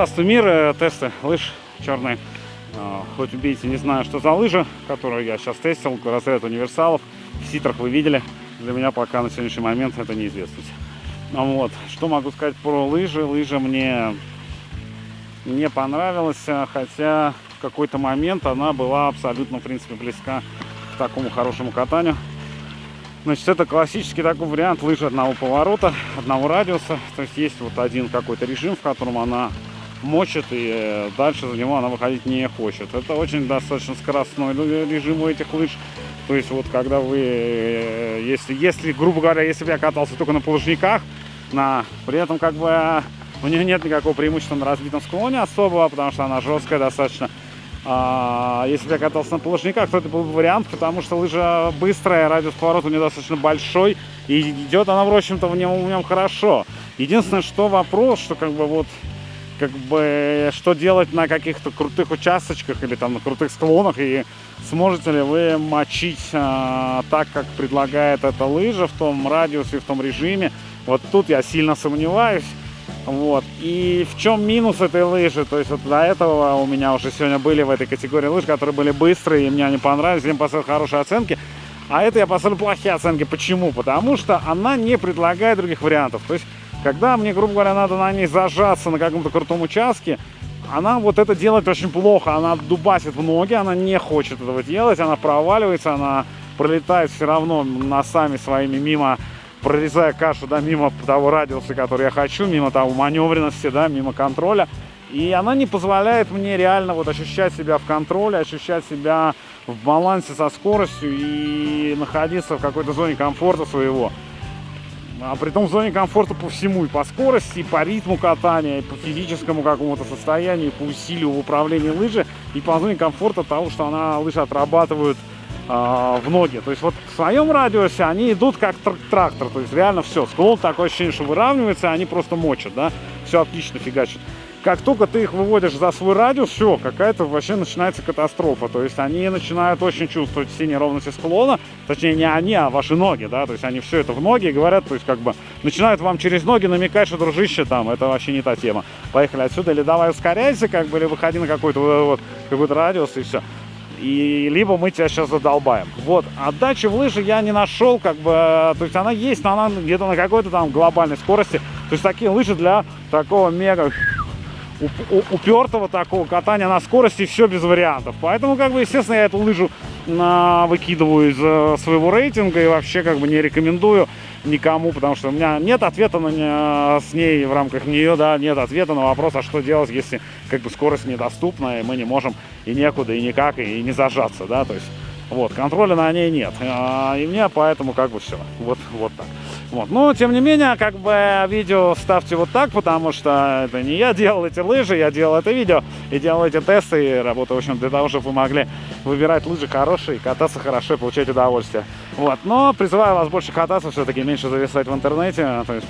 Здравствуй, мир, э, тесты лыж черные. А, Хоть убейте, не знаю, что за лыжа, которую я сейчас тестил, разряд универсалов. В ситрах вы видели. Для меня пока на сегодняшний момент это неизвестность. Ну Вот. Что могу сказать про лыжи? Лыжа мне не понравилась, а хотя в какой-то момент она была абсолютно, в принципе, близка к такому хорошему катанию. Значит, это классический такой вариант лыжи одного поворота, одного радиуса. То есть есть вот один какой-то режим, в котором она мочит, и э, дальше за него она выходить не хочет. Это очень достаточно скоростной режим у этих лыж. То есть вот когда вы, э, если, если грубо говоря, если бы я катался только на полужниках, на, при этом как бы у нее нет никакого преимущества на разбитом склоне особого, потому что она жесткая достаточно. А, если бы я катался на полужниках, то это был бы вариант, потому что лыжа быстрая, радиус поворота у нее достаточно большой, и идет она, в общем-то, в нем, в нем хорошо. Единственное, что вопрос, что как бы вот как бы что делать на каких-то крутых участочках или там на крутых склонах и сможете ли вы мочить а, так, как предлагает эта лыжа в том радиусе, в том режиме. Вот тут я сильно сомневаюсь. Вот. И в чем минус этой лыжи? То есть вот до этого у меня уже сегодня были в этой категории лыж, которые были быстрые, и мне они понравились, им поставил хорошие оценки. А это я поставлю плохие оценки. Почему? Потому что она не предлагает других вариантов. То есть, когда мне, грубо говоря, надо на ней зажаться на каком-то крутом участке, она вот это делает очень плохо. Она дубасит в ноги, она не хочет этого делать, она проваливается, она пролетает все равно носами своими мимо прорезая кашу, да, мимо того радиуса, который я хочу, мимо того маневренности, да, мимо контроля. И она не позволяет мне реально вот ощущать себя в контроле, ощущать себя в балансе со скоростью и находиться в какой-то зоне комфорта своего. А при том зоне комфорта по всему, и по скорости, и по ритму катания, и по физическому какому-то состоянию, и по усилию в управлении лыжи, и по зоне комфорта того, что она лыжи отрабатывают в ноги. То есть вот в своем радиусе они идут как трактор, то есть реально все, склон такое ощущение, что выравнивается, они просто мочат, да, все отлично фигачат. Как только ты их выводишь за свой радиус, все, какая-то вообще начинается катастрофа. То есть они начинают очень чувствовать все неровности склона, точнее не они, а ваши ноги, да, то есть они все это в ноги говорят, то есть как бы начинают вам через ноги намекать, что дружище там, это вообще не та тема. Поехали отсюда, или давай ускоряйся, как бы, или выходи на какой-то вот, какой-то радиус и все и либо мы тебя сейчас задолбаем. Вот, отдачи в лыжи я не нашел, как бы, то есть она есть, но она где-то на какой-то там глобальной скорости. То есть такие лыжи для такого мега упертого такого катания на скорости, все без вариантов. Поэтому, как бы, естественно, я эту лыжу на, выкидываю из э, своего рейтинга и вообще, как бы, не рекомендую никому, потому что у меня нет ответа на, с ней в рамках нее, да, нет ответа на вопрос, а что делать, если, как бы, скорость недоступна, и мы не можем и некуда, и никак, и не зажаться, да, то есть, вот, контроля на ней нет. А, и мне поэтому, как бы, все, вот, вот так. Вот. Но, тем не менее, как бы видео ставьте вот так, потому что это не я делал эти лыжи, я делал это видео и делал эти тесты, и работаю, в общем, для того, чтобы вы могли выбирать лыжи хорошие, кататься хорошо и получать удовольствие. Вот. Но призываю вас больше кататься, все-таки меньше зависать в интернете. То есть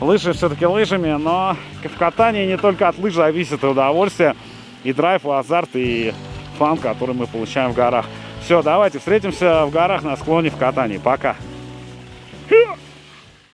лыжи все-таки лыжами, но в катании не только от лыж зависит и удовольствие, и драйв, и азарт, и фан, который мы получаем в горах. Все, давайте встретимся в горах на склоне в катании. Пока! Yeah.